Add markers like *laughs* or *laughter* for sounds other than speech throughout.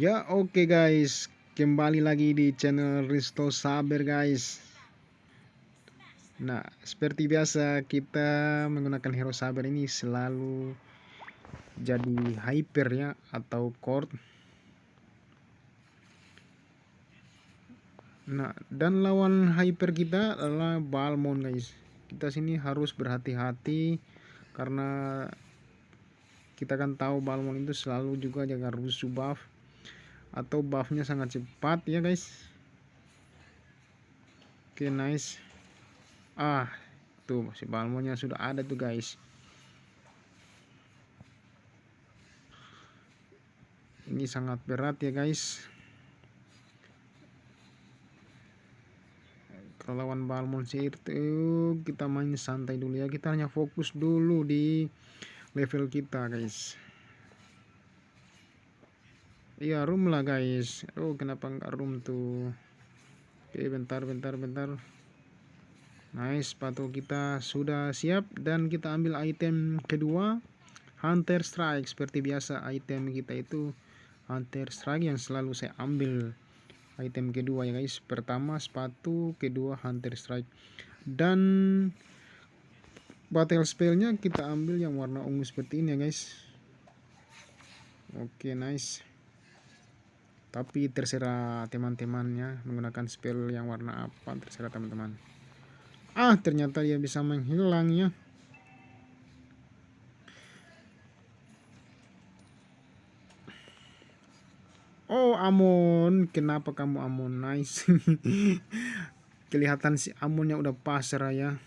Ya oke guys, kembali lagi di channel Risto Saber guys. Nah, seperti biasa kita menggunakan hero Saber ini selalu jadi hyper ya atau core. Nah, dan lawan hyper kita adalah Balmon guys. Kita sini harus berhati-hati karena kita kan tahu Balmon itu selalu juga jaga rusuh buff atau buffnya sangat cepat ya guys. Oke, nice. Ah, tuh si Balmonnya sudah ada tuh guys. Ini sangat berat ya guys. Lawan Balmon sih itu kita main santai dulu ya. Kita hanya fokus dulu di level kita guys. Iya room lah guys. Oh kenapa enggak room tuh? Oke bentar bentar bentar. Nice sepatu kita sudah siap. Dan kita ambil item kedua Hunter Strike. Seperti biasa item kita itu Hunter Strike yang selalu saya ambil item kedua ya guys pertama sepatu kedua hunter strike. Dan battle spellnya kita ambil yang warna ungu seperti ini ya guys. Oke nice. Tapi terserah teman-temannya menggunakan spell yang warna apa terserah teman-teman. Ah ternyata dia bisa menghilang ya Oh Amon, kenapa kamu Amon? Nice. *laughs* Kelihatan si Amonnya udah pasrah ya.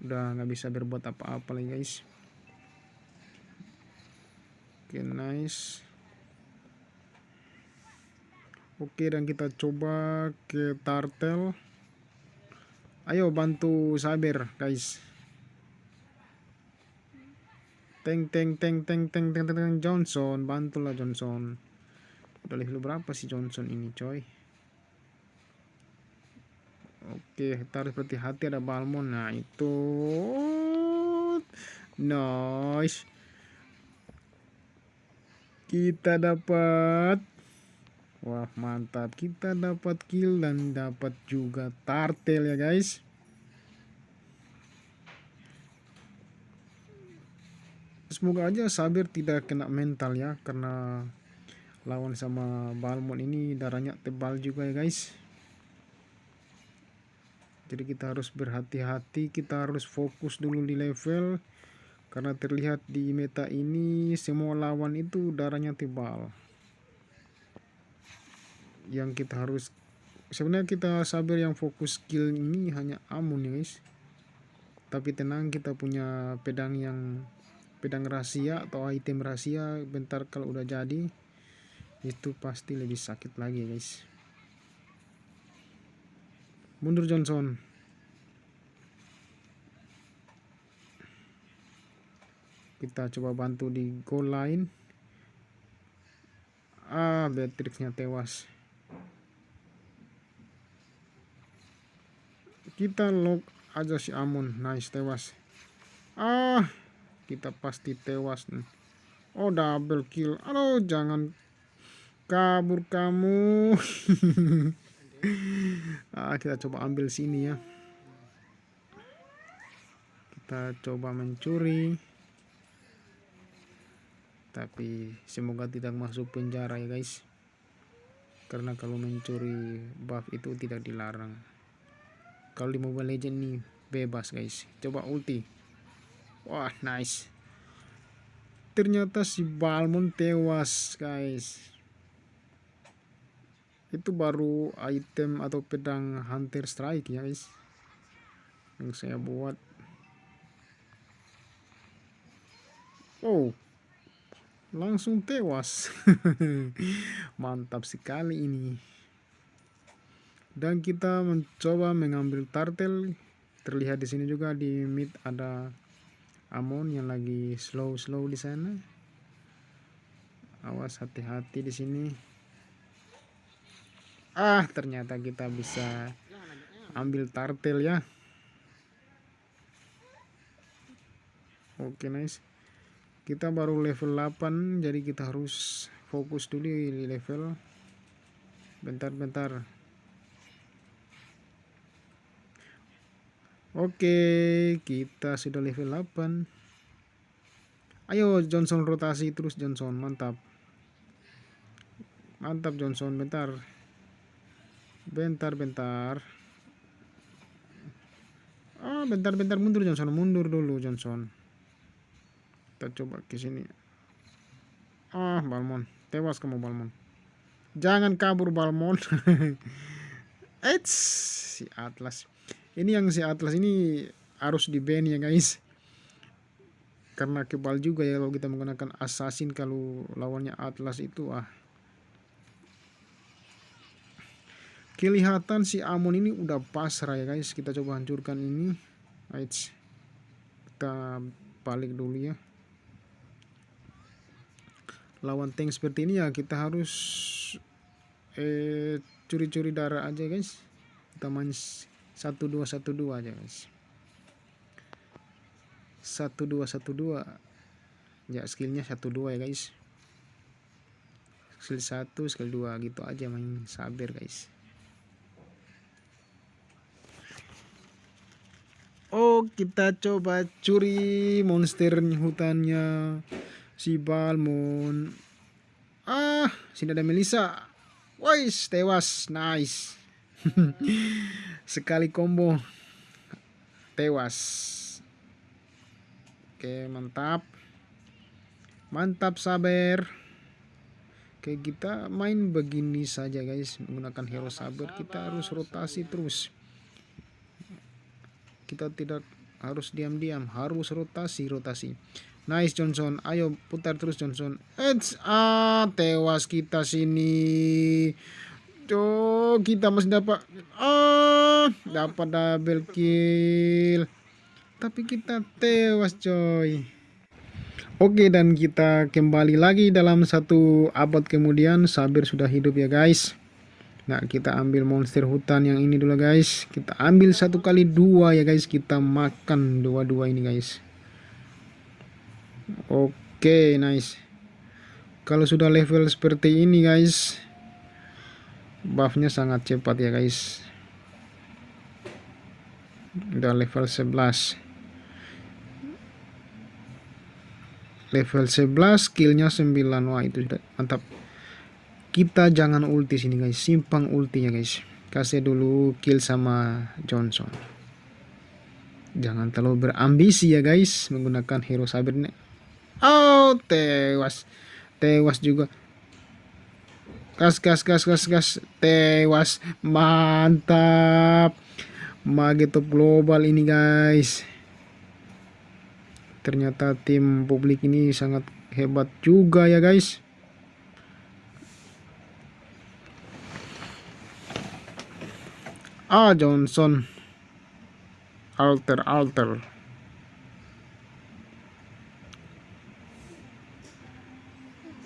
Udah nggak bisa berbuat apa-apa lagi guys. Oke okay, nice. Oke dan kita coba ke Tartel. Ayo bantu Saber guys. Teng teng teng teng teng teng teng Johnson, bantulah Johnson udah level berapa sih Johnson ini coy? Oke kita harus berhati-hati ada Balmon nah itu. Nice. Kita dapat. Wah mantap. Kita dapat kill dan dapat juga tartel ya guys. Semoga aja Sabir tidak kena mental ya karena lawan sama Balmon ini darahnya tebal juga ya guys. Jadi kita harus berhati-hati kita harus fokus dulu di level. Karena terlihat di meta ini semua lawan itu darahnya tebal. Yang kita harus sebenarnya kita sabar yang fokus skill ini hanya amun ya guys. Tapi tenang kita punya pedang yang pedang rahasia atau item rahasia bentar kalau udah jadi itu pasti lebih sakit lagi guys. Mundur Johnson. Kita coba bantu di goal line. Ah Beatrixnya tewas. Kita lock aja si Amun nice tewas. Ah kita pasti tewas. Nih oh double kill. Aduh jangan kabur kamu. *laughs* Ah, kita coba ambil sini ya. Kita coba mencuri. Tapi semoga tidak masuk penjara ya guys. Karena kalau mencuri buff itu tidak dilarang. Kalau di mobile legend nih bebas guys. Coba ulti. Wah nice. Ternyata si Balmon tewas guys itu baru item atau pedang hunter strike ya guys. Yang saya buat. Oh langsung tewas. *laughs* Mantap sekali ini. Dan kita mencoba mengambil turtle. Terlihat di sini juga di mid ada Amon yang lagi slow slow di sana. Awas hati-hati di sini ah ternyata kita bisa ambil tartel ya. Oke nice. Kita baru level 8 jadi kita harus fokus dulu di level. Bentar-bentar. Oke kita sudah level 8 ayo Johnson rotasi terus Johnson. Mantap. Mantap Johnson. Bentar bentar bentar. Ah bentar bentar. Mundur Johnson. Mundur dulu Johnson. Kita coba ke sini. Ah Balmon tewas kamu Balmon jangan kabur Balmon *laughs* Eits, si Atlas. Ini yang si Atlas ini harus di ban ya guys. Karena kebal juga ya kalau kita menggunakan assassin kalau lawannya Atlas itu. Ah kelihatan si Amon ini udah pasrah ya guys. Kita coba hancurkan ini. Eits. kita balik dulu ya. Lawan tank seperti ini ya kita harus eh curi-curi darah aja guys. Kita main satu dua satu dua aja guys. Satu dua satu dua. Ya skillnya satu dua ya guys. Skill satu skill dua gitu aja main sabar guys Kita coba curi monster hutannya si Balmon. Ah, sini ada Melissa. Wais, tewas. Nice. *laughs* Sekali combo. Tewas. Oke, mantap. Mantap sabar. Oke, kita main begini saja guys. Menggunakan hero sabar, kita harus rotasi terus kita tidak harus diam-diam harus rotasi rotasi. Nice Johnson. Ayo putar terus Johnson. It's, ah tewas kita sini. Tuh, kita masih dapat ah dapat double kill. Tapi kita tewas coy. Oke dan kita kembali lagi dalam satu abad kemudian. Sabir sudah hidup ya guys Nah kita ambil monster hutan yang ini dulu guys. Kita ambil satu kali dua ya guys. Kita makan dua-dua ini guys. Oke nice. Kalau sudah level seperti ini guys Buffnya sangat cepat ya guys. Udah level 11 Level 11 skillnya 9 Wah itu sudah mantap kita jangan ulti sini guys. Simpang ultinya guys. Kasih dulu kill sama Johnson. Jangan terlalu berambisi ya guys menggunakan hero saber ini oh tewas. Tewas juga. Gas gas gas gas gas. Tewas. Mantap. Magetop global ini guys. Ternyata tim publik ini sangat hebat juga ya guys Ah Johnson. Alter alter.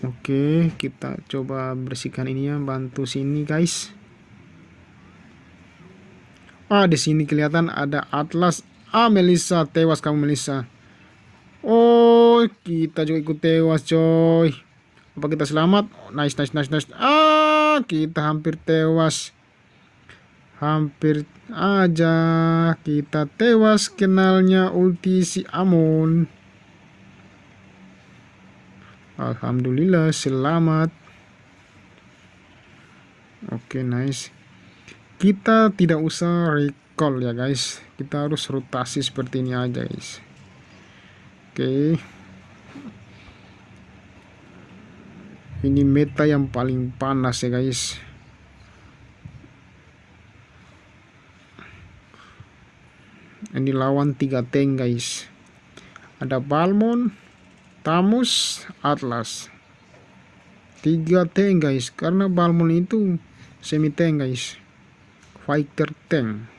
Oke kita coba bersihkan ini ya bantu sini guys. Ah di sini kelihatan ada Atlas. Ah Melissa tewas kamu Melissa. Oh kita juga ikut tewas coy. Apa kita selamat? Nice nice nice nice. Ah kita hampir tewas Hampir aja kita tewas kenalnya ulti si Amon. Alhamdulillah selamat. Oke okay, nice. Kita tidak usah recall ya guys. Kita harus rotasi seperti ini aja guys. Oke. Okay. Ini meta yang paling panas ya guys. Ini lawan tiga tank guys. Ada Balmon Tamus Atlas. Tiga tank guys karena Balmon itu semi tank guys. Fighter tank.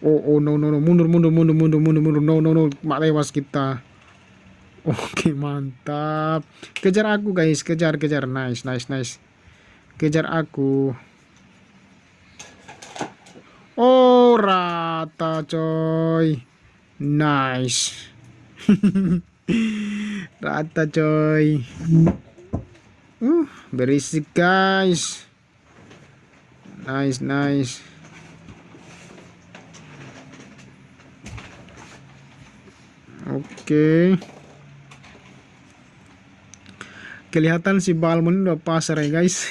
Oh oh no no no. Mundur mundur mundur mundur mundur mundur. No no no. Mak lewas kita. Oke mantap. Kejar aku guys. Kejar kejar. Nice nice nice. Kejar aku rata coy. Nice. *laughs* Rata coy. Uh berisik guys. Nice nice. Oke. Okay. kelihatan si Balmon udah pasar ya guys.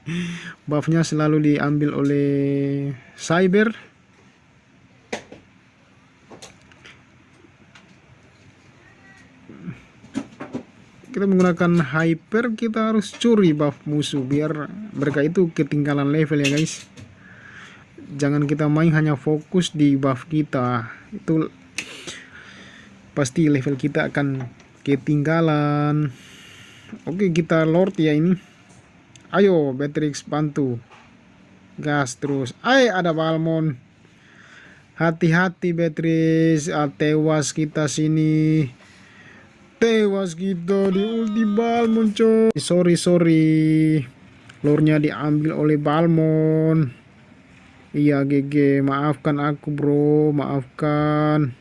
*laughs* Buffnya selalu diambil oleh cyber kita menggunakan hyper kita harus curi buff musuh biar mereka itu ketinggalan level ya guys. Jangan kita main hanya fokus di buff kita. Itu pasti level kita akan ketinggalan. Oke kita lord ya ini. Ayo Beatrix bantu. Gas terus. Ay ada Balmon hati-hati Beatrix. Tewas kita sini tewas kita di ulti Balmon coy sorry sorry. Lornya diambil oleh Balmon. Iya GG maafkan aku bro. Maafkan.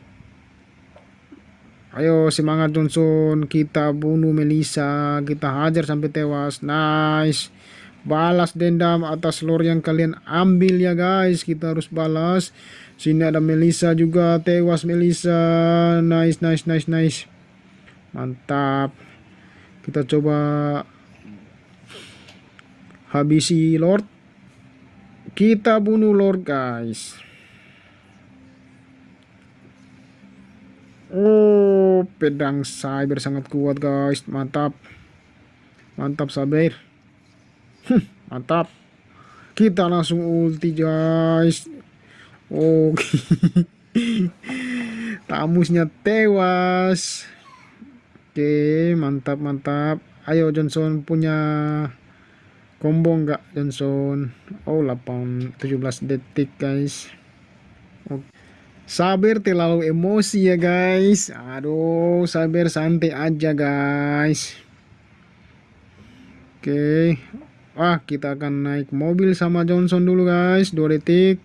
Ayo semangat Johnson. Kita bunuh Melissa. Kita hajar sampai tewas. Nice. Balas dendam atas lore yang kalian ambil ya guys. Kita harus balas. Sini ada Melissa juga. Tewas Melissa. Nice nice nice nice mantap. Kita coba habisi Lord. Kita bunuh Lord guys. Oh pedang cyber sangat kuat guys. Mantap. Mantap cyber mantap. Kita langsung ulti guys. Oke oh. *laughs* tamusnya tewas Oke, mantap mantap. Ayo Johnson punya combo enggak Johnson? Oh, 8 17 detik, guys. Oke. Sabar terlalu emosi ya, guys. Aduh, sabar santai aja, guys. Oke. Wah, kita akan naik mobil sama Johnson dulu, guys. 2 detik.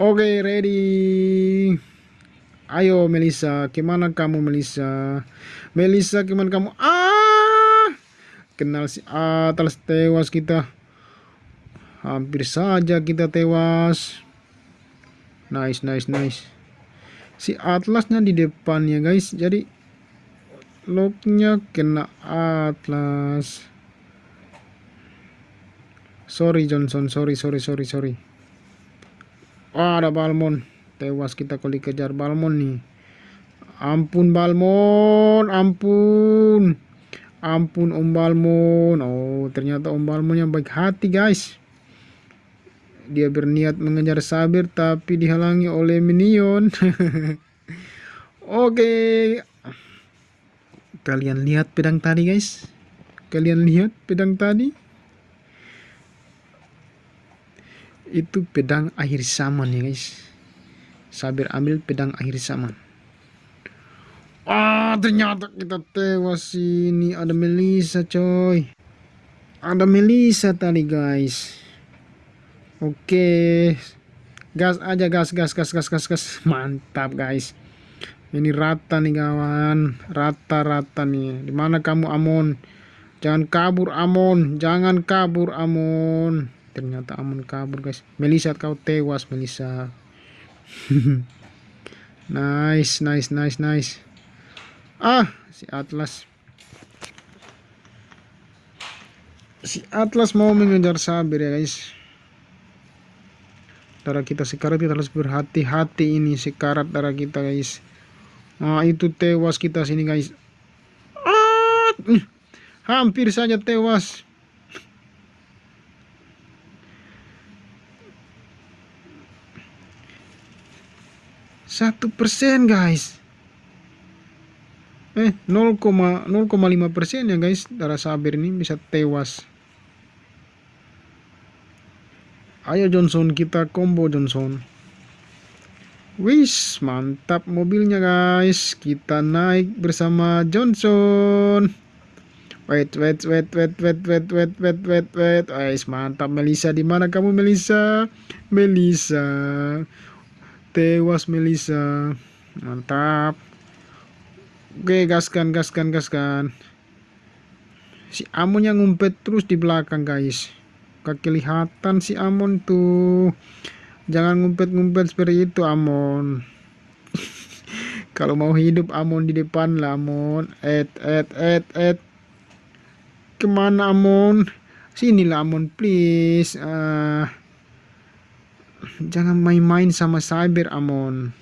Oke, ready. Ayo Melissa, gimana kamu Melissa? Melissa gimana kamu? Ah! Kenal si Atlas tewas kita. Hampir saja kita tewas. Nice, nice, nice. Si Atlasnya di depan ya guys. Jadi locknya kena Atlas. Sorry Johnson, sorry, sorry, sorry, sorry. Oh, ada Balmon tewas kita kalau dikejar Balmon nih. Ampun Balmon ampun. Ampun Om Balmon oh ternyata Om Balmon yang baik hati guys. Dia berniat mengejar Sabir tapi dihalangi oleh minion. *laughs* Oke. Okay. kalian lihat pedang tadi guys. Kalian lihat pedang tadi? Itu pedang akhir zaman ya guys Sabir ambil pedang akhir zaman. Ah, ternyata kita tewas ini. Ada Melisa, coy. Ada Melisa tadi, guys. Oke. Gas aja, gas, gas, gas, gas, gas, gas. *laughs* Mantap, guys. Ini rata nih, kawan. Rata-rata nih. Di mana kamu, Amon? Jangan kabur, Amon. Jangan kabur, Amon. Ternyata Amon kabur, guys. Melisa, kau tewas, Melisa. *laughs* nice, nice, nice, nice. Ah, si Atlas. Si Atlas mau mengejar Sabir ya guys. Darah kita sekarat kita harus berhati-hati ini sekarat darah kita guys. Nah itu tewas kita sini guys. Ah, hampir saja tewas. Satu persen guys. Eh 0,05 persen ya guys. Darah sabir ini bisa tewas. Ayo Johnson kita combo Johnson. Wis mantap mobilnya guys. Kita naik bersama Johnson. Wait wait wait wait wait wait wait wait wait wait. Wait mantap Melisa di mana kamu Melisa Melisa tewas Melisa mantap. Oke gaskan gaskan gaskan. Si Amon yang ngumpet terus di belakang guys. Kelihatan si Amon tuh. Jangan ngumpet-ngumpet seperti itu Amon *laughs* kalau mau hidup Amon di depan lah Amon et et et et. Ke mana Amon sinilah Amon please. Uh, jangan main-main sama cyber Amon.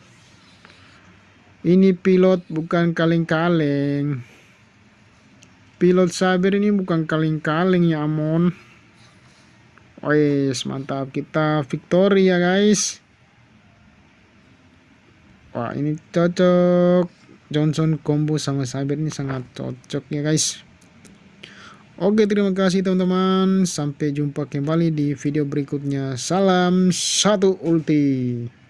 Ini pilot bukan kaleng-kaleng. Pilot cyber ini bukan kaleng-kaleng ya Amon. Wes mantap. Kita victory ya guys. Wah ini cocok. Johnson combo sama cyber ini sangat cocok ya guys Oke terima kasih teman-teman. Sampai jumpa kembali di video berikutnya. Salam satu ulti